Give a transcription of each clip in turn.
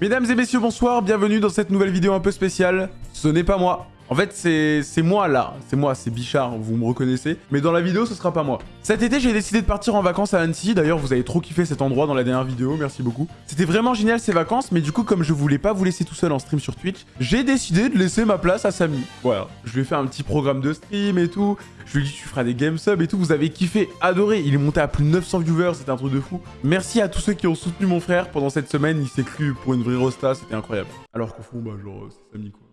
Mesdames et messieurs, bonsoir, bienvenue dans cette nouvelle vidéo un peu spéciale. Ce n'est pas moi. En fait, c'est moi là. C'est moi, c'est Bichard, vous me reconnaissez. Mais dans la vidéo, ce sera pas moi. Cet été, j'ai décidé de partir en vacances à Annecy. D'ailleurs, vous avez trop kiffé cet endroit dans la dernière vidéo, merci beaucoup. C'était vraiment génial ces vacances, mais du coup, comme je voulais pas vous laisser tout seul en stream sur Twitch, j'ai décidé de laisser ma place à Samy. Voilà, je lui ai fait un petit programme de stream et tout. Je lui ai dit, tu feras des game subs et tout. Vous avez kiffé, adoré. Il est monté à plus de 900 viewers, c'était un truc de fou. Merci à tous ceux qui ont soutenu mon frère pendant cette semaine. Il s'est cru pour une vraie rosta, c'était incroyable. Alors qu'au fond, bah, genre, c'est Samy quoi.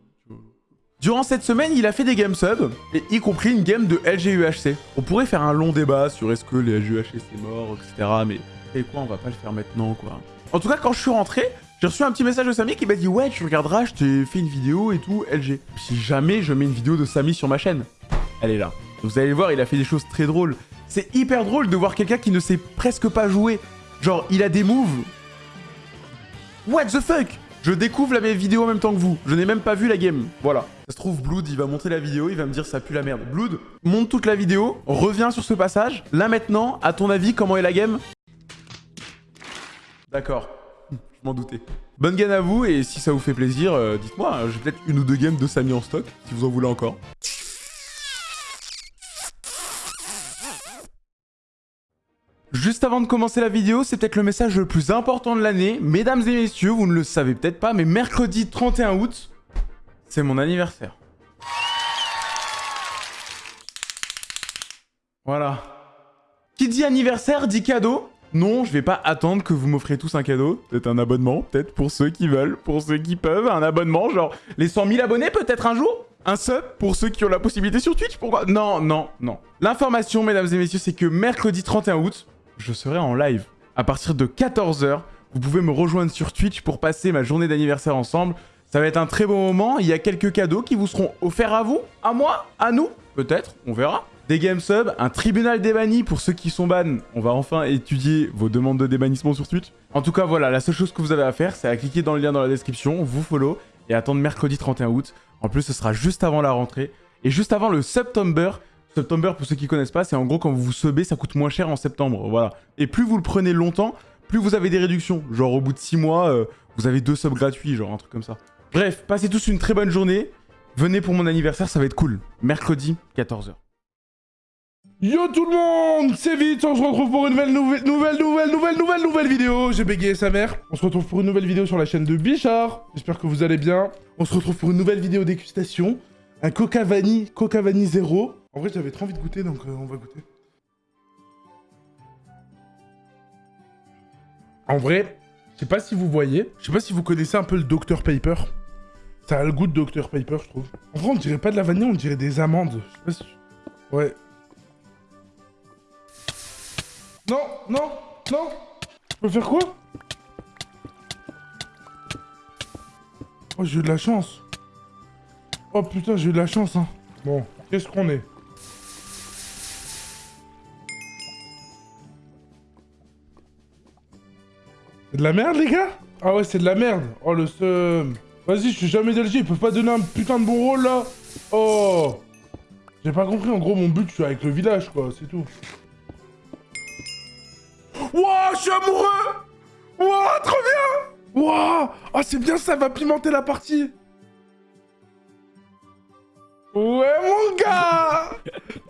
Durant cette semaine, il a fait des game subs, et y compris une game de LGUHC. On pourrait faire un long débat sur est-ce que les LGUHC c'est mort, etc. Mais et quoi, on va pas le faire maintenant, quoi. En tout cas, quand je suis rentré, j'ai reçu un petit message de Samy qui m'a dit « Ouais, tu regarderas, je t'ai fait une vidéo et tout, LG. » Si jamais je mets une vidéo de Samy sur ma chaîne, elle est là. Vous allez voir, il a fait des choses très drôles. C'est hyper drôle de voir quelqu'un qui ne sait presque pas jouer. Genre, il a des moves. What the fuck? Je découvre la vidéo en même temps que vous. Je n'ai même pas vu la game. Voilà. Ça se trouve, Blood, il va monter la vidéo, il va me dire ça pue la merde. Blood, monte toute la vidéo, reviens sur ce passage. Là maintenant, à ton avis, comment est la game? D'accord. Je m'en doutais. Bonne game à vous, et si ça vous fait plaisir, euh, dites-moi, hein, j'ai peut-être une ou deux games de Samy en stock, si vous en voulez encore. Juste avant de commencer la vidéo, c'est peut-être le message le plus important de l'année. Mesdames et messieurs, vous ne le savez peut-être pas, mais mercredi 31 août, c'est mon anniversaire. Voilà. Qui dit anniversaire dit cadeau. Non, je vais pas attendre que vous m'offriez tous un cadeau. Peut-être un abonnement, peut-être pour ceux qui veulent, pour ceux qui peuvent. Un abonnement, genre les 100 000 abonnés peut-être un jour un sub pour ceux qui ont la possibilité sur Twitch Pourquoi? Non, non, non. L'information, mesdames et messieurs, c'est que mercredi 31 août, je serai en live. À partir de 14h, vous pouvez me rejoindre sur Twitch pour passer ma journée d'anniversaire ensemble. Ça va être un très bon moment. Il y a quelques cadeaux qui vous seront offerts à vous, à moi, à nous. Peut-être, on verra. Des game subs, un tribunal des pour ceux qui sont ban. On va enfin étudier vos demandes de débannissement sur Twitch. En tout cas, voilà, la seule chose que vous avez à faire, c'est à cliquer dans le lien dans la description, vous follow et attendre mercredi 31 août. En plus, ce sera juste avant la rentrée et juste avant le September. September, pour ceux qui connaissent pas, c'est en gros quand vous vous subez, ça coûte moins cher en septembre. Voilà. Et plus vous le prenez longtemps, plus vous avez des réductions. Genre au bout de 6 mois, euh, vous avez deux subs gratuits, genre un truc comme ça. Bref, passez tous une très bonne journée. Venez pour mon anniversaire, ça va être cool. Mercredi, 14h. Yo tout le monde C'est vite, on se retrouve pour une nouvelle, nouvelle, nouvelle, nouvelle, nouvelle, nouvelle, nouvelle vidéo J'ai bégayé sa mère. On se retrouve pour une nouvelle vidéo sur la chaîne de Bichard. J'espère que vous allez bien. On se retrouve pour une nouvelle vidéo dégustation. Un Coca Vanille, Coca Vanille zéro. En vrai, j'avais trop envie de goûter, donc euh, on va goûter. En vrai, je sais pas si vous voyez, je sais pas si vous connaissez un peu le Dr Paper. Ça a le goût de Dr Paper, je trouve. En vrai, on dirait pas de la vanille, on dirait des amandes. Je sais. Ouais. Non, non, non Je peux faire quoi? Oh, j'ai eu de la chance. Oh putain, j'ai eu de la chance, hein. Bon, qu'est-ce qu'on est? C'est de la merde, les gars? Ah ouais, c'est de la merde. Oh, le seum. Vas-y, je suis jamais DLG, ils peuvent pas donner un putain de bon rôle, là Oh J'ai pas compris, en gros, mon but, je suis avec le village, quoi, c'est tout. Wouah, je suis amoureux Wouah, trop bien Wouah Ah, c'est bien, ça va pimenter la partie Ouais, mon gars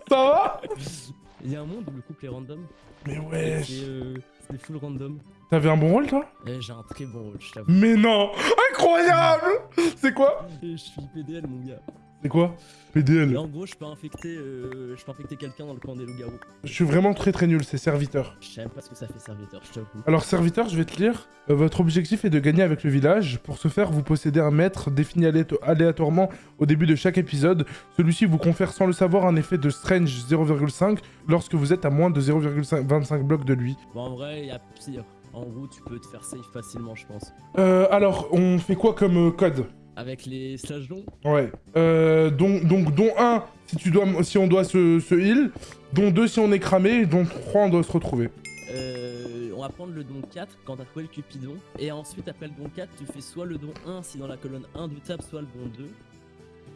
Ça va? Il y a un monde où le couple est random. Mais ouais C'est euh, full random. T'avais un bon rôle, toi? Eh, J'ai un très bon rôle, je t'avoue. Mais non Incroyable C'est quoi? Je suis PDL, mon gars. C'est quoi? PDL. Et en gros, je peux infecter, euh, je peux infecter quelqu'un dans le camp des loups-garous. Je suis vraiment très très nul, c'est serviteur. Je sais même pas ce que ça fait serviteur, je t'avoue. Alors serviteur, je vais te lire. Euh, votre objectif est de gagner avec le village. Pour ce faire, vous possédez un maître défini aléato- aléatoirement au début de chaque épisode. Celui-ci vous confère sans le savoir un effet de Strange 0,5 lorsque vous êtes à moins de 0,25 blocs de lui. Bon, en vrai, il y a pire. En gros, tu peux te faire safe facilement, je pense. Euh, alors, on fait quoi comme euh, code? Avec les slash longs, Ouais. Euh, donc, donc, dont 1 si, tu dois, si on doit se, se heal, dont 2 si on est cramé, et dont 3 on doit se retrouver. euh, on va prendre le don 4 quand t'as trouvé le cupidon. Et ensuite, après le don 4, tu fais soit le don 1 si dans la colonne 1 du tab, soit le don 2.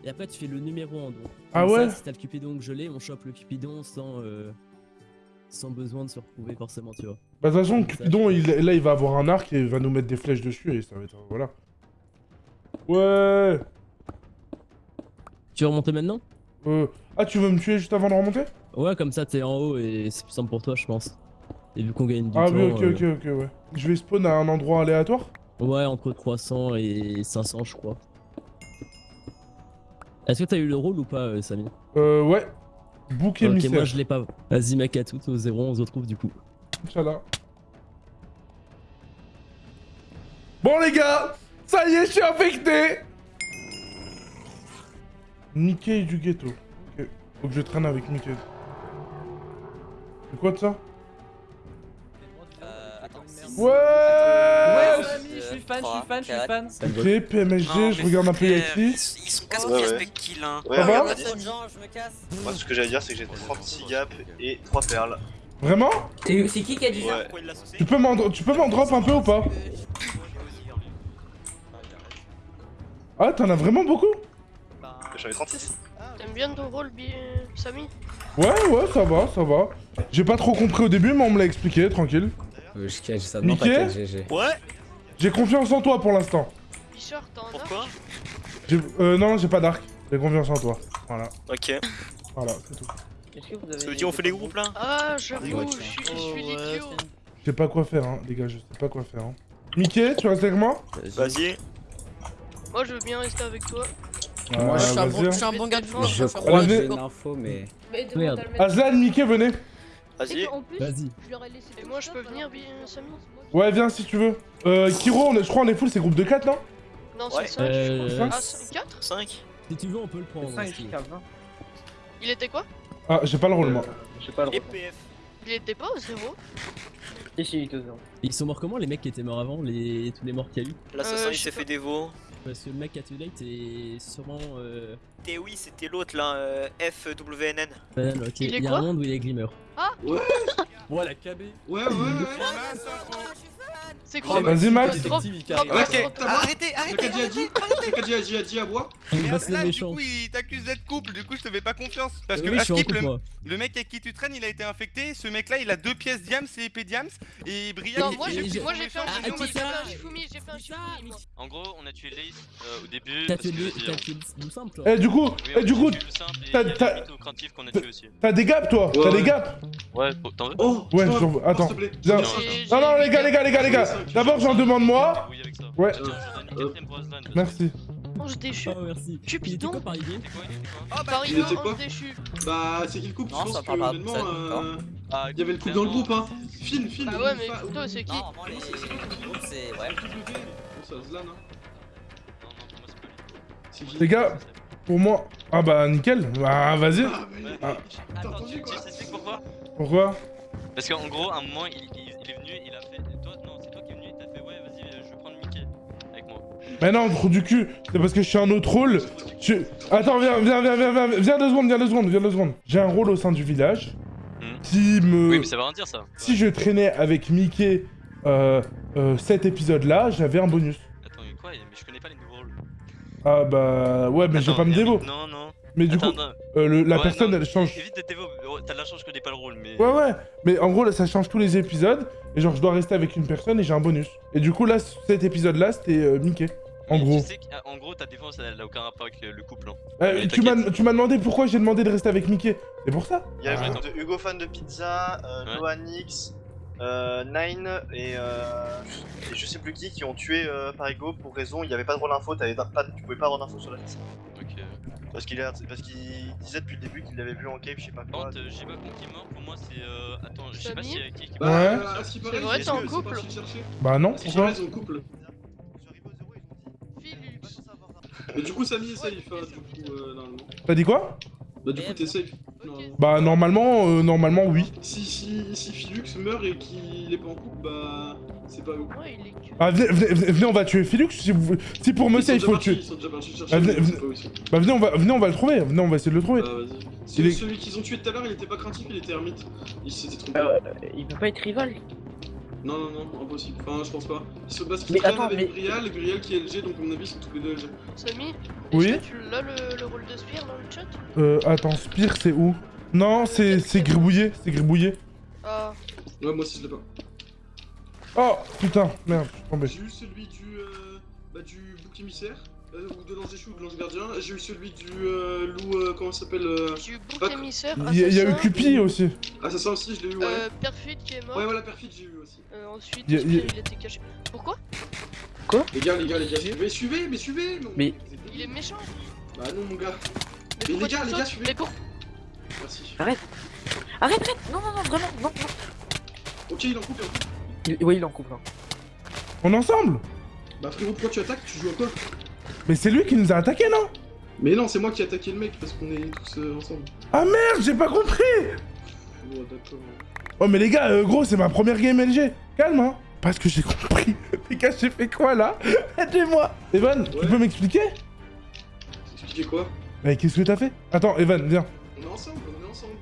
Et après, tu fais le numéro en don. Ah Comme ça, ouais? Si t'as le cupidon que je l'ai, on chope le cupidon sans, euh, sans besoin de se retrouver forcément, tu vois. Bah de toute façon, Cupidon, il, là, il va avoir un arc et il va nous mettre des flèches dessus et ça va être... Voilà. Ouais Tu veux remonter maintenant? Euh... Ah, tu veux me tuer juste avant de remonter? Ouais, comme ça t'es en haut et c'est plus simple pour toi, je pense. Et vu qu'on gagne du Ah temps... oui, ok, euh, ok, ok, ouais. Je vais spawn à un endroit aléatoire? Ouais, entre 300 et 500, je crois. Est-ce que t'as eu le rôle ou pas, euh, Samy Euh, ouais. Bouc Ok, moi je l'ai pas. Vas-y, mec, à tout, au zéro, on se retrouve du coup. Inch'Allah. Bon les gars, ça y est, je suis infecté Mickey du ghetto. Ok. Faut que je traîne avec Mickey. C'est quoi de ça? Ouais Ouais, Samy, je suis fan, je suis fan, je suis fan. Ok, PMSG, je regarde un peu. Ils sont casse Ouais, ouais. kill hein. Ouais, Ça va regarde, je me casse. moi ce que j'allais dire c'est que j'ai 36 gaps et 3 perles. Vraiment? C'est c'est qui qui a dit ça? Ouais. Tu peux m'en tu peux m'en drop un peu ou pas? Ah, t'en as vraiment beaucoup? J'en ai 36. T'aimes bien ton rôle, Samy? Ouais, ouais, ça va, ça va. J'ai pas trop compris au début, mais on me l'a expliqué, tranquille. Euh, je catch ça, GG. Ouais J'ai confiance en toi pour l'instant. Bichard, t'as un Pourquoi Euh, non, j'ai pas d'arc. J'ai confiance en toi. Voilà, Ok. voilà, c'est tout. Que vous avez. Ça veut dire on fait les groupes là? Ah, je suis, je Oh, suis l'idiot Je sais pas quoi faire, hein, les gars, je sais pas quoi faire. Hein. Mickey, tu restes avec moi? Vas-y. Moi, je veux bien rester avec toi. Moi, je suis un bon- je suis un bon gars de France. Je crois que j'ai venez. une info, mais. Merde. Aslan, Mickey, venez. Vas-y. En plus, Vas-y. je leur ai laissé Et moi, je peux venir, Bi- Samy Ouais, viens si tu veux. Euh, Kiro, on est- je crois on est full, c'est groupe de 4, non? Non, c'est 5. Euh, Ah, 4 5 si tu veux, on peut le prendre. hein, si tu veux. Il était quoi? Ah, j'ai pas le rôle, moi. Et PF. Il était pas au 0 Ils sont morts comment les mecs qui étaient morts avant les... Tous les morts qu'il y a eu? L'assassin Euh, il je s'est fait dévo. Parce que le mec à Too Late est sûrement. Euh... Et oui, c'était l'autre là, euh, FWNN. ok. Il y a quoi un monde où il est Glimmer. Voilà, KB. Ouais, ouais, ouais. C'est quoi Vas-y, Max. Arrêtez, Le Kadji a dit, le Kadji a dit, a dit à bois. Il là, du coup, t'accuse d'être couple, du coup, je te fais pas confiance. Parce que Askip, le, mec avec qui tu traînes, il a été infecté. Ce mec-là, il a deux pièces Diams et épée Diams. Et il- moi, j'ai j'ai- moi, j'ai fait un Shifumi, j'ai fait un Shifumi, j'ai fait un Shifumi, moi. En gros, on a tué Lace euh, au début. T'as tué simple toi. Eh, du coup, eh, du coup, et t'as- des gaps, toi Ouais, T'as des gaps Ouais, t'en veux Oh, Ouais, attends. Non, Non, les gars, les gars, les gars, les gars. D'abord, j'en demande moi. Débrouille avec ça. Ouais. Merci. Oh, je déchu. Oh merci. Cupidon. Oh, bah, Paris il était 1, quoi on déchu. Bah, c'est qui le couple Je pense que, honnêtement, euh, Ah, il y avait le couple dans le groupe, hein. File, file. Bah ouais, mais plutôt, c'est qui c'est. Ouais. Les gars, pour moi. Ah bah, nickel. Bah, vas-y. Ah, Ah. Attends, tu sais pourquoi Pourquoi? Parce qu'en gros, à un moment, il est venu, il a fait. Mais non, trou du cul. C'est parce que je suis un autre rôle. Je... Attends, viens, viens, viens, viens, viens, viens deux secondes, viens deux secondes, viens deux secondes. J'ai un rôle au sein du village Hmm. qui me... Oui, mais ça veut rien dire ça. Si je traînais avec Mickey euh, euh, cet épisode-là, j'avais un bonus. Attends, mais quoi Mais je connais pas les nouveaux rôles. Ah bah... Ouais, mais je vais Attends, pas me dévo. Non, non. Mais du Attends, coup, euh, le- la Ouais, personne, non, elle change... Évite de dévo. T'as de la chance, je connais pas le rôle, mais. Ouais, ouais. Mais en gros, là, ça change tous les épisodes. Et genre, je dois rester avec une personne et j'ai un bonus. Et du coup, là, cet épisode-là, c'était euh, Mickey. En gros. Tu sais qu'en gros, ta défense, elle a aucun rapport avec le, le couple. Hein. Euh, tu m'as t'inquiète. tu m'as demandé pourquoi j'ai demandé de rester avec Mickey. C'est pour ça Il y a Ah. le groupe de Hugo fan de pizza, euh, Ouais. Loanix, euh, Nine et, euh, et je sais plus qui qui ont tué euh, Parigo pour raison il n'y avait pas de rôle info, t'avais pas, tu pouvais pas avoir d'info sur la liste. Ok. Parce qu'il a- parce qu'il disait depuis le début qu'il l'avait vu en cave, je sais pas Par quoi. contre, euh, j'ai pas qui est mort, pour moi c'est. Euh... Attends, je sais pas Samy s'il y a qui qui Ouais. Bah, qui paraît, C'est vrai, ils t'es en couple. Bah non, pourquoi paraît, ils sont en couple. Mais du coup, Samy est safe, hein, du coup, euh, normalement. T'as dit quoi Bah, du coup, t'es safe. normalement. Bah normalement, euh, normalement oui. Si, si, si Philux meurt et qu'il est pas en couple, bah, c'est pas eux. Ouais, il est que. Ah venez, venez, venez, venez, on va tuer Philux si, vous... si pour me sont il faut le tuer. Ils sont déjà partis le chercher, Ah, venez, venez. Bah venez on, va, venez, on va le trouver. Venez, on va essayer de le trouver. Bah, Celui, est- celui qu'ils ont tué tout à l'heure, il était pas craintif, il était ermite. Il s'était trompé. il peut pas être rival. Non, non, non, impossible. Enfin, je pense pas. Ils sont parce qu'ils Mais attends, avec mais- Grial, Grial qui est LG, donc à mon avis, ils sont tous les deux LG. Samy Oui tu l'as le, le rôle de Spire dans le chat? Euh, attends, Spire c'est où? Non, c'est c'est gribouillé, c'est gribouillé. Ah. Ouais, moi aussi je l'ai pas. Oh putain, merde, je suis tombé. J'ai eu celui du, euh, bah, du bouc émissaire, euh, ou de l'ange ou de l'ange gardien. J'ai eu celui du euh, loup, euh, comment ça s'appelle euh... J'ai eu bouc Pas- émissaire, Il y, a- il y a eu assassin, Cupi aussi. Assassin aussi, je l'ai eu, ouais. Euh, Perfide qui est mort. Ouais, voilà, perfide, j'ai eu aussi. Euh, ensuite, Y a- y a- il était caché. Pourquoi? Les gars, les gars, les gars, mais suivez, mais suivez non, Mais- vous êtes Il débiles. est méchant. Bah non, mon gars. Mais, pourquoi les gars, tu les gars, suivez. Mais pour... Merci. Arrête Arrête, arrête Non, non, non, vraiment, non, Ok, il en coupe, il en coupe. non. Oui, il en coupe. hein. On est ensemble? Bah frérot, pourquoi tu attaques? Tu joues à quoi? Mais c'est lui qui nous a attaqué, non? Mais non, c'est moi qui ai attaqué le mec parce qu'on est tous euh, ensemble. Ah merde, j'ai pas compris Oh, d'accord. Oh mais les gars, euh, gros, c'est ma première game LG. Calme, hein Parce que j'ai compris. Les gars, j'ai fait quoi, là? Aidez-moi Evan, tu peux m'expliquer? T'expliquais quoi? Mais qu'est-ce que t'as fait? Attends, Evan, viens. On est ensemble, on est ensemble.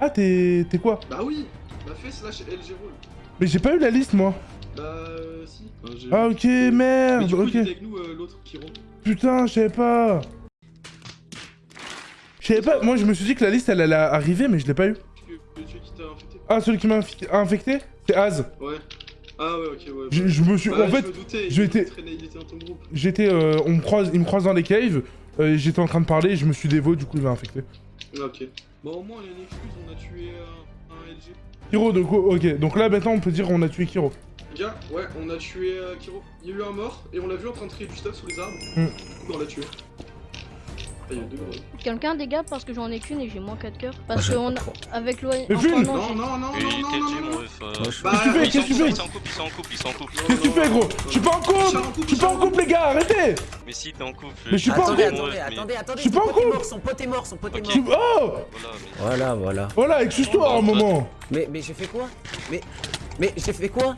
Ah, t'es... t'es quoi? Bah oui Bah fais slash LG roll. Mais j'ai pas eu la liste, moi. Bah euh, si. Enfin, j'ai- Ah, ok, Mais merde, du coup, ok. il était avec nous euh, l'autre, Kiro. Putain, je savais pas. Je savais pas, moi je me suis dit que la liste elle allait arriver, mais je l'ai pas eu. Ah, celui qui m'a infecté C'est Az. Ouais. Ah ouais, ok, ouais. Je, je me suis. Bah, en fait, je me doutais, je il étais- traînait- il était dans ton groupe. j'étais. euh, on me croise, il me croise dans les caves. euh, j'étais en train de parler, je me suis dévo, du coup il m'a infecté. Ah, ok. Bon, au moins, il y a une excuse, on a tué euh, un LG. Kiro, donc, oh, ok. Donc là maintenant on peut dire qu'on a tué Kiro. Gars, ouais, on a tué euh, Kiro. Il y a eu un mort et on l'a vu en train de trier du stuff sous les arbres. Hmm. Du coup, on l'a tué. Ah, il y a deux gros. Quelqu'un des gars parce que j'en ai qu'une et j'ai moins 4 cœurs. Parce Moi, que on a... avec l'OM. Mais Phil Non, non, non, non, Et non, t'es non, Jim, non, non. ref, euh, Moi, je- Bah, Qu'est-ce que tu fais Ils Qu'est-ce que tu sont fais ils sont en couple, ils sont en couple, ils sont en couple. Qu'est-ce que tu fais, gros Je suis pas en couple Je suis pas en couple, les gars, arrêtez Mais si t'es en couple. Mais je suis pas en Attendez, couple. attendez, mais- attendez, attendez. Je suis pas son en pote est couple. mort, Son pote est mort, son pote est Ok. Je suis- mort. Oh Voilà, mais- Voilà, voilà. Voilà, excuse-toi un moment Mais, mais j'ai fait quoi? Mais, mais j'ai fait quoi?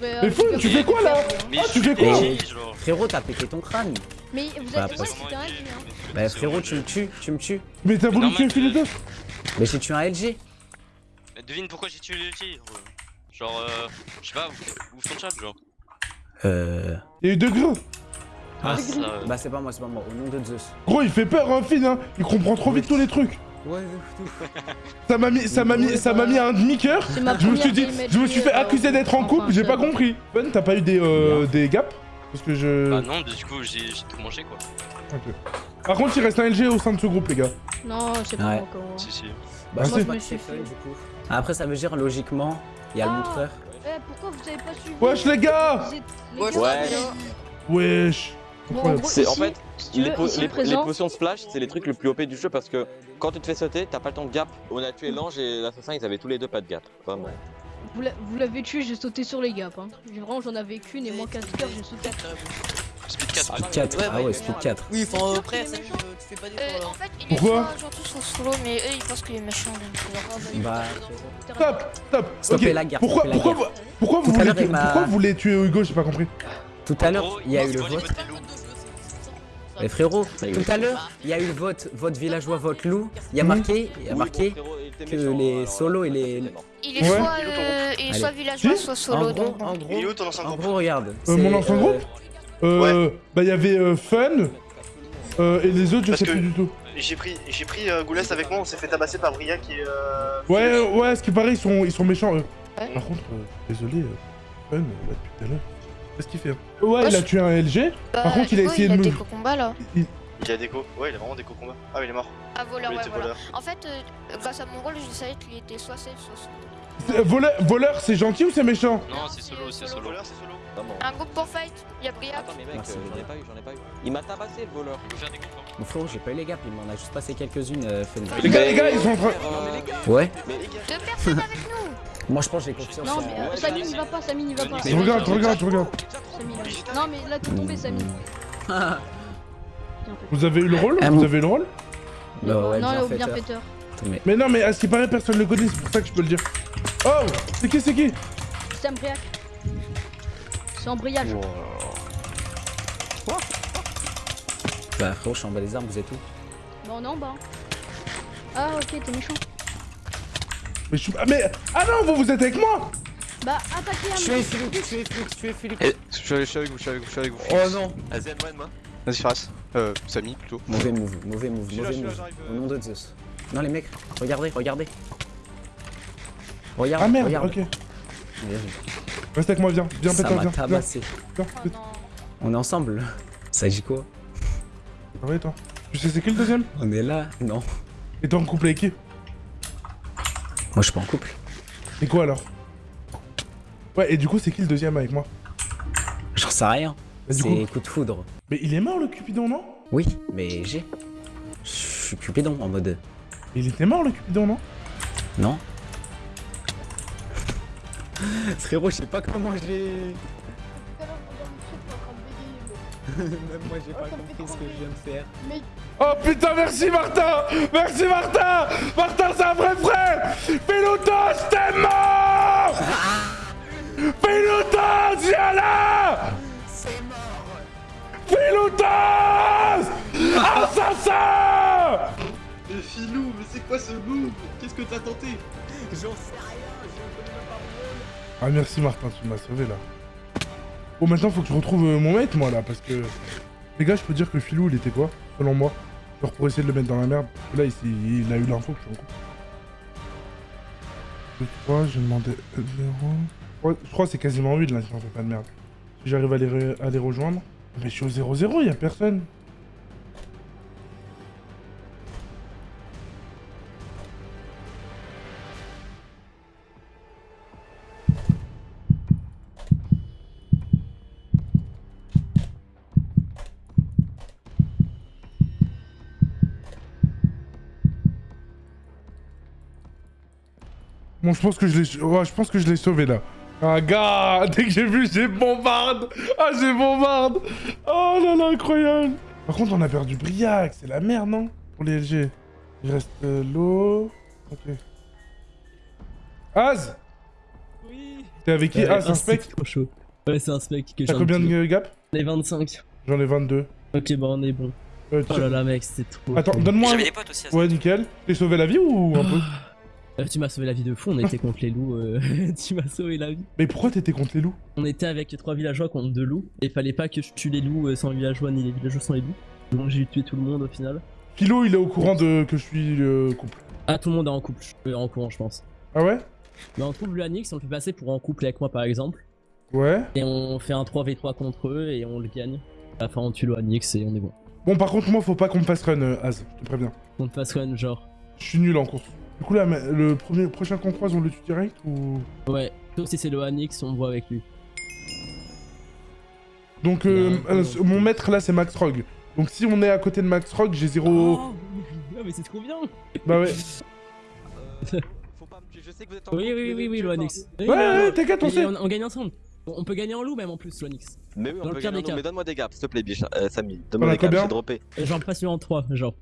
Mais Fou, tu fais quoi là? Ah, tu fais quoi? Frérot, t'as pété ton crâne. Mais vous êtes. c'était un LG, hein. Bah frérot, tu me tues, tu me tues. Mais t'as voulu tuer que- Philetos Mais j'ai tué un LG. Mais Devine pourquoi j'ai tué le LG. Genre, euh, je sais pas, où, où son chat, genre? Euh... Il y a eu deux gros Ah, ça. Bah c'est pas moi, c'est pas moi, au nom de Zeus. Gros, il fait peur, hein, Phil, hein Il comprend trop vite tous les trucs Ouais, Ça m'a mis, ça m'a mis, ça m'a mis un demi-cœur Je me suis dit, je me suis fait LG, accuser euh, d'être en couple, j'ai pas compris Ben, t'as pas eu des, euh, des gaps Parce que je... Bah non, du coup, j'ai tout mangé, quoi. Par contre, il reste un LG au sein de ce groupe, les gars. Non, c'est pas Ouais. encore. Si, si. Bah Ah, moi je me suis coup. Après ça veut dire logiquement, il y a le Ah. montreur. Eh, pourquoi vous avez pas suivi Wesh, les gars les Wesh, gars, Wesh Bon, en gros, fait si tu les, veux, po- ici les- les présent, potions de splash, c'est les trucs les plus OP du jeu parce que quand tu te fais sauter, t'as pas le temps de gap. On a tué l'ange et l'assassin, ils avaient tous les deux pas de gap. Vraiment. vous l'a- vous l'avez tué, j'ai sauté sur les gaps. Hein. J'ai- Vraiment, j'en avais qu'une et moins 4 cœurs, j'ai sauté. Speed 4. Speed 4. Ouais, ah ouais, speed 4. Oui, enfin après, ça, tu, fais pas Euh, d'efforts là. en fait, il Pourquoi soit gentil, soit solo, mais eux ils pensent qu'il est méchant. Donc... Bah, Stop Stop la guerre, Pourquoi, pourquoi, guerre. vous- pourquoi voulez pourquoi vous voulez tuer Hugo J'ai pas compris. tout à l'heure, il y a eu le vote. Mais frérot, tout à l'heure, il y a eu le vote, vote villageois, vote loup. Il y a marqué, il y a marqué que les solos et les. Il est soit, euh, il est Allez. soit villageois, soit En solo. gros, en gros, Il est où ton ancien en groupe gros, regarde. Euh, mon ancien euh, groupe Euh, bah il y avait euh, Fun, euh, et les autres je sais plus du tout. J'ai pris, j'ai pris euh, Goulès avec moi, on s'est fait tabasser par Briac et euh... Ouais, ouais, ce qui paraît, ils sont, ils sont méchants eux. Par contre, euh, désolé, euh, Fun, euh, là depuis tout à l'heure. Qu'est-ce qu'il fait Ouais, il a je- tué un LG. Bah, Par contre, il a essayé il de a me- des combats là. Il a déco. Ouais, il a vraiment déco combat. Ah, mais il est mort. Ah, voleur, Il ouais, était voilà. voleur. En fait, euh, grâce à mon rôle, je savais qu'il était soit safe, soit solo. C'est- Voleur, voleur c'est gentil ou c'est méchant Non, c'est solo, c'est solo. Voleur, c'est solo. Vraiment. Un groupe pour fight, il y a Briac. Attends, mais mec, Merci. euh, j'en ai pas eu, j'en ai pas eu. Il m'a tabassé le voleur. Il faut faire des groupes, hein. Mon frérot, j'ai pas eu les gaps, il m'en a juste passé quelques-unes, euh. Les gars, les gars, ils sont en train... Ouais, Deux personnes avec nous. Moi je pense que j'ai confiance Non, mais euh, Samy n'y va pas, Samy n'y va pas. Regardes. Samy, là. Non, mais là, t'es tombé, Samy. Vous avez eu le rôle Ah, Vous avez eu le rôle Bah ouais, non, bien au fait, bienfaiteur. Mais Mais non, mais à ce qui paraît, personne le connaît, c'est pour ça que je peux le dire. Oh C'est qui, c'est qui C'est un briac. C'est embrayage. Bah frérot, je suis en bas des armes, vous êtes où? Bah, on est en bas. hein. Ah, ok, t'es méchant. Mais, je suis... ah, mais Ah non, vous, vous êtes avec moi Bah, attaquez un Philippe, tuez Philippe, Philippe. Eh, je suis avec je suis avec vous, je suis avec vous, je suis avec vous. Oh non Vas-y, aide-moi, aide-moi. Vas-y, Faras. Euh, Samy plutôt. Mauvais move, mauvais move, Je suis là, mauvais je suis là, move. j'arrive, Au euh. nom de Zeus. Non les mecs, regardez, regardez. Regarde, Ah merde, regarde. ok. Bien vu. Reste avec moi, viens. Viens, Ça pète-toi, m'a viens. Viens, tabassé. viens, pète. On est ensemble. Ça dit quoi? Va et toi Tu sais c'est qui le deuxième? On est là Non. Et toi en couple avec qui? Moi, je suis pas en couple. Et quoi alors? Ouais, et du coup, c'est qui le deuxième avec moi? J'en sais rien. Bah, C'est coup- coup de foudre. Mais il est mort le Cupidon, non? Oui, mais j'ai. Je suis Cupidon en mode. Il était mort le Cupidon, non? Non. Frérot, je sais pas comment j'ai. Même moi, j'ai pas compris ce que je viens de faire. Oh putain, merci Martin. Merci Martin. Martin, c'est un vrai frère. Pilotos, t'es mort Pilotos, viens là. C'est mort. Pilotos Assassin. Mais Filou, mais c'est quoi ce move? Qu'est-ce que t'as tenté? J'en sais rien, je connais même pas Ah merci Martin, tu m'as sauvé là. Bon maintenant faut que je retrouve euh, mon mate moi là parce que... Les gars je peux dire que Filou il était quoi Selon moi? Genre pour essayer de le mettre dans la merde. Là il, il a eu l'info que je suis en couple. 2, 3, j'ai demandé 0. Je crois c'est quasiment 8 là si on fait pas de merde. Si j'arrive à les, à les rejoindre. Mais je suis au 0-0, il a personne. Bon, je pense que je l'ai, ouais, je pense que je l'ai sauvé là. Ah gars, dès que j'ai vu, j'ai bombarde. Ah, j'ai bombarde. Oh là là, incroyable. Par contre, on a perdu Briac, c'est la merde, non? Pour les LG. Il reste euh, l'eau. Ok. Az? Oui. T'es avec qui? C'est un spec? trop chaud. Ouais, c'est un spec que T'as j'ai combien un petit- de gap Les 25. J'en ai 22. Ok, bah on est bon. Euh, Oh tu- là là, mec, c'était trop. Attends, donne-moi. J'avais un- des potes aussi, à Ouais, nickel. T'es sauvé la vie ou un peu? Euh, tu m'as sauvé la vie de fou, on était contre les loups. euh, tu m'as sauvé la vie. Mais pourquoi t'étais contre les loups? On était avec trois villageois contre deux loups. Et fallait pas que je tue les loups euh, sans les villageois, ni les villageois sans les loups. Donc j'ai tué tout le monde au final. Philo, il est au courant de que je suis euh, couple. Ah, tout le monde est en couple, euh, en courant, je pense. Ah ouais? Mais on trouve le Anix, on le fait passer pour en couple avec moi par exemple. Ouais. Et on fait un 3v3 contre eux et on le gagne. À la fin, on tue le Anix et on est bon. Bon, par contre, moi, faut pas qu'on me fasse run, euh, Az, je te préviens. On te passe run, genre. Je suis nul en course. Du coup, là, le premier, prochain qu'on croise, on le tue direct ou? Ouais, sauf si c'est le Anix, on voit avec lui. Donc, euh, Non, euh, non. mon maître là, c'est Max Rogue. Donc, si on est à côté de Max Rogue, j'ai zéro. Oh, mais c'est trop bien Bah ouais. Faut pas me tuer, je sais que vous êtes en Oui, oui, oui, oui, je le. Anix. Ouais, ouais, t'inquiète, on sait. On, on gagne ensemble. On on peut gagner en loup même en plus, le Anix. Mais oui, Dans on le peut pire gagner des un cas. mais donne-moi des gaps, s'il te plaît, Bichard. Euh, Samy, On donne-moi des gaps, j'ai droppé. J'en passe en 3, genre.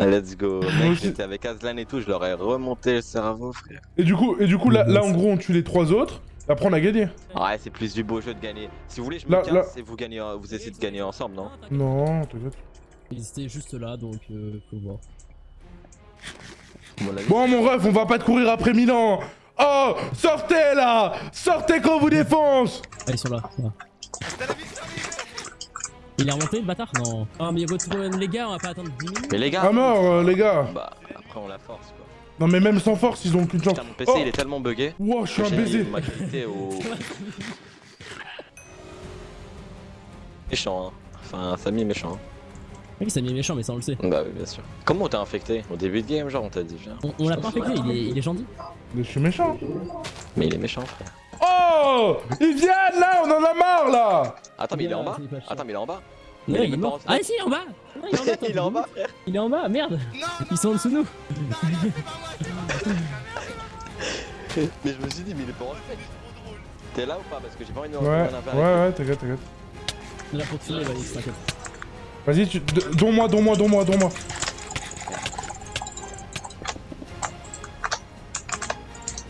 Ah, Let's go, mec, j'étais avec Aslan et tout, je leur ai remonté le cerveau, frère. Et du coup, et du coup là, là, en gros, on tue les trois autres. Après, on a gagné. Ouais, c'est plus du beau jeu de gagner. Si vous voulez, je me Là- casse là- et vous gagnez, euh, vous essayez de gagner ensemble, non? Non, t'inquiète. Ils étaient juste là, donc euh, faut voir. Bon, mon ref, on va pas te courir après Milan. Oh, sortez là Sortez qu'on vous défonce Ah, ils sont là. là. Il est remonté le bâtard Non. Ah, mais il retourne les gars, on va pas attendre 10 minutes. Mais les gars, À mort, euh, les gars bah après on la force quoi. Non, mais même sans force, ils ont aucune chance. Putain, mon PC Oh il est tellement bugué. Wow, je suis un baiser m'a quitté au. méchant, hein. Enfin, Samy est méchant. Hein. Oui, ça mis méchant, mais ça on le sait. Bah oui, bien sûr. Comment on t'a infecté Au début de game, genre on t'a dit, viens. On, on l'a pas infecté, il est, il est gentil. Mais je suis méchant. Mais il est méchant, frère. Oh Ils viennent là, on en a marre là Attends, mais il est en bas. Attends, mais il est en bas Non, Mais il est même pas mort. en Ah, si, en bas Non, Il est en bas, Il est en bas, frère Il est en bas, merde Ils sont en dessous de nous Mais je me suis dit, mais il est pas en fait. T'es là ou pas? Parce que j'ai pas envie de me Ouais, ouais, ouais, t'inquiète, t'inquiète. Là pour tirer, Valix, t'inquiète. Vas-y, tu... donne-moi, donne-moi, donne-moi, donne-moi.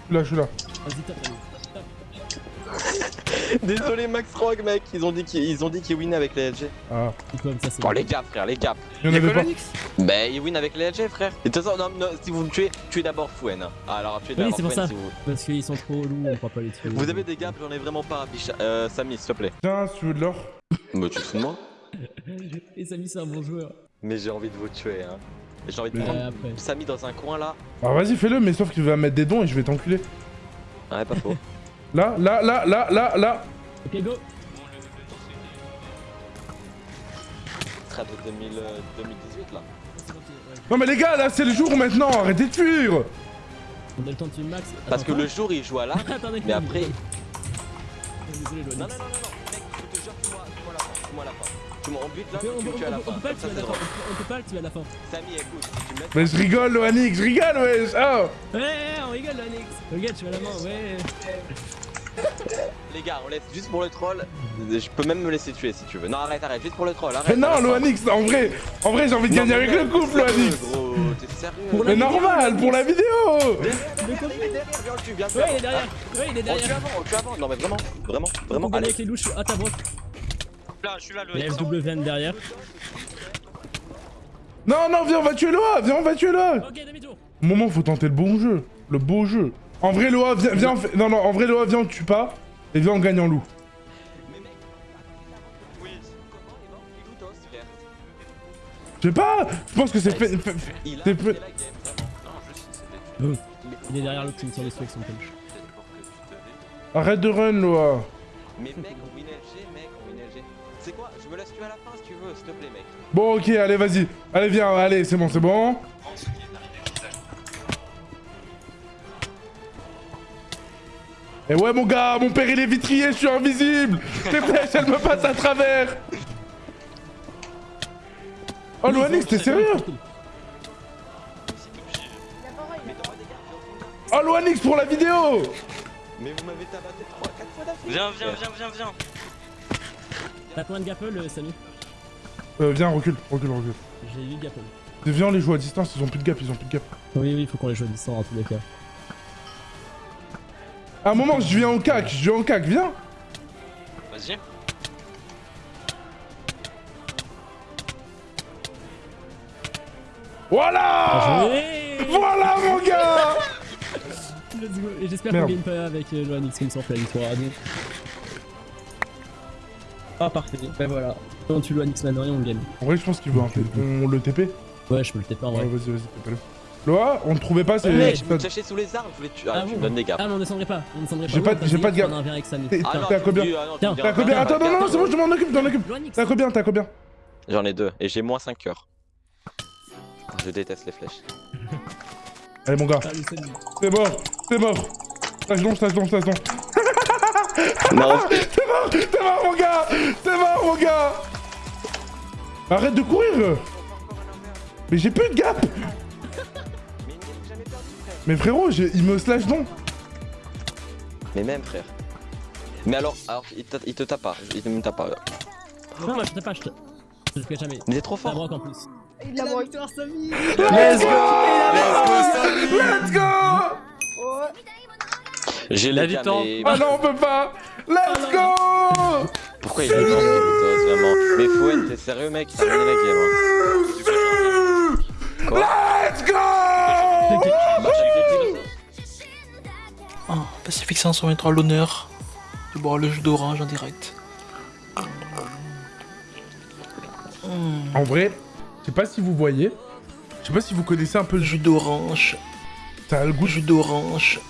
Je suis là, je suis là. Vas-y, tape. Désolé Max Rogue mec, ils ont dit qu'ils ils ont dit qu'ils win avec les LG. Ah, comme ça, c'est Bon bon. les gaps frère, les gaps. il y en avait pas. Bah ils win avec les LG frère. Et de toute façon, non, non, si vous me tuez, tuez d'abord. Ah, alors tuez Oui, d'abord c'est pour Fouenne ça. si vous. Parce qu'ils sont trop loups, on pourra pas les tuer. Vous avez des gaps, j'en ai vraiment pas, Bicha. Euh, Samy, s'il te plaît. Tiens, si tu veux de l'or. Bah tu te fous de moi Et Samy, c'est un bon joueur. Mais j'ai envie de vous tuer hein. J'ai envie de prendre. Samy dans un coin là. Alors vas-y, fais-le, mais sauf qu'il va mettre des dons et je vais t'enculer. Ouais, pas faux. Là, là, là, là, là, là. Ok, go Trade 2000, euh, 2018 là. Non mais les gars, là, c'est le jour maintenant, arrêtez de fuir On a le temps de tuer max. Parce que le jour il joue à là, Attendez, mais après. Désolé, Non, non, non, non, non, mec, je te jure, tue-moi à la fin. À la fin. Tu m'en butes là, On peut- on tu me tues à la on fin. peut pas le tuer à la fin. On peut pas le tuer à la fin. Samy, écoute, tu me. Mais je rigole, Loanix, je rigole, wesh Oh Ouais, on rigole, Loanix. Regarde, tu as la main, ouais. Les gars, on laisse juste pour le troll. Je peux même me laisser tuer si tu veux. Non, arrête, arrête, juste pour le troll. Arrête. Mais non. Loanix, en vrai, en vrai, j'ai envie de gagner mais avec le couple, Loanix Gros, t'es sérieux Pour la Mais vidéo, normal, pour la vidéo Le Viens, on le tue, viens, Ouais, il est derrière. Ouais, il est On le tue derrière. avant, on le tue avant. Non, mais vraiment, vraiment, vraiment. Allez, avec les louches à ta brosse. Là, je suis là, Il y a le FWN derrière. Non, non, viens, on va tuer Loa, viens, on va tuer Loa Ok, demi-tour. Moment, faut tenter le bon jeu, le beau jeu. En vrai, Loa, viens, viens, non, non, en vrai, Loa, viens, on tue pas, et viens, on gagne en loup. Il Il Je sais pas, je pense que c'est fait... fait- Il C'est sais, c'était. Il est derrière l'autre qui me tire dessus avec son punch. Arrête de run, Loa. Mais mec, on win LG, mec, on win LG. C'est quoi? Je me laisse tuer à la fin si tu veux, s'il te plaît, mec. Bon, ok, allez, vas-y. Allez, viens, allez, c'est bon, c'est bon. Et ouais, mon gars, mon père, il est vitrier, je suis invisible. Tes flèches, elles me passent à travers. Oh, Loanix, t'es sérieux? Oh, Loanix, pour la vidéo Mais vous m'avez tabassé 3 4 fois d'affilée. Viens, viens, viens, viens, viens. T'as combien de gapple, euh, Samy? Euh, viens, recule, recule, recule. J'ai 8 gapple. Viens, on les joue à distance, ils ont plus de gap, ils ont plus de gap. Oui, oui, faut qu'on les joue à distance en tous les cas. À un moment, je viens au cac, je viens au cac, viens Vas-y. Voilà Voilà, mon gars Let's go. Et j'espère qu'on gagne pas avec euh, Loanix comme fait la victoire. Ah parfait, ben voilà. On tue Loanix maintenant et on gagne. En vrai, je pense qu'il veut un TP. On le TP Ouais, je peux le taper en Ouais, vrai. vas-y, vas-y, TP-le. Loa, on ne trouvait pas, c'est... Mec, je me cachais sous les arbres, je voulais tuer. Ah, Ah tu me donnes des gaps. Ah mais on descendrait pas, on descendrait pas. J'ai pas- Ouais, j'ai pas de Samy. T'es Ah t'es à combien ah dis T'es à un combien Attends, non, non, c'est bon, je m'en occupe, je m'en occupe. T'es à combien T'es à combien J'en ai deux et j'ai moins 5 cœurs. Je déteste les flèches. Allez, mon gars, c'est mort, c'est mort. Stage long, stage long, stage long. Non, T'es mort, t'es mort, mon gars T'es mort, mon gars Arrête de courir Mais j'ai plus de gap Mais frérot, il me slash donc Mais même, frère. Mais alors, alors il, te, il te tape pas, il te me tape pas. Non, moi je te pas, je te. Je te fais jamais. Mais t'es trop fort. en plus. Il victoire, Samy Let's go Let's go J'ai La victoire. mais... Ah non, on peut pas Let's go Pourquoi il est dans vraiment? Mais Fouen, t'es sérieux, mec? T'as gagné la game, hein. Quoi? Oh, Pacific 523 l'honneur de boire le jus d'orange en direct. En vrai, je sais pas si vous voyez, je sais pas si vous connaissez un peu le jus. jus d'orange, Ça a le goût, jus d'orange.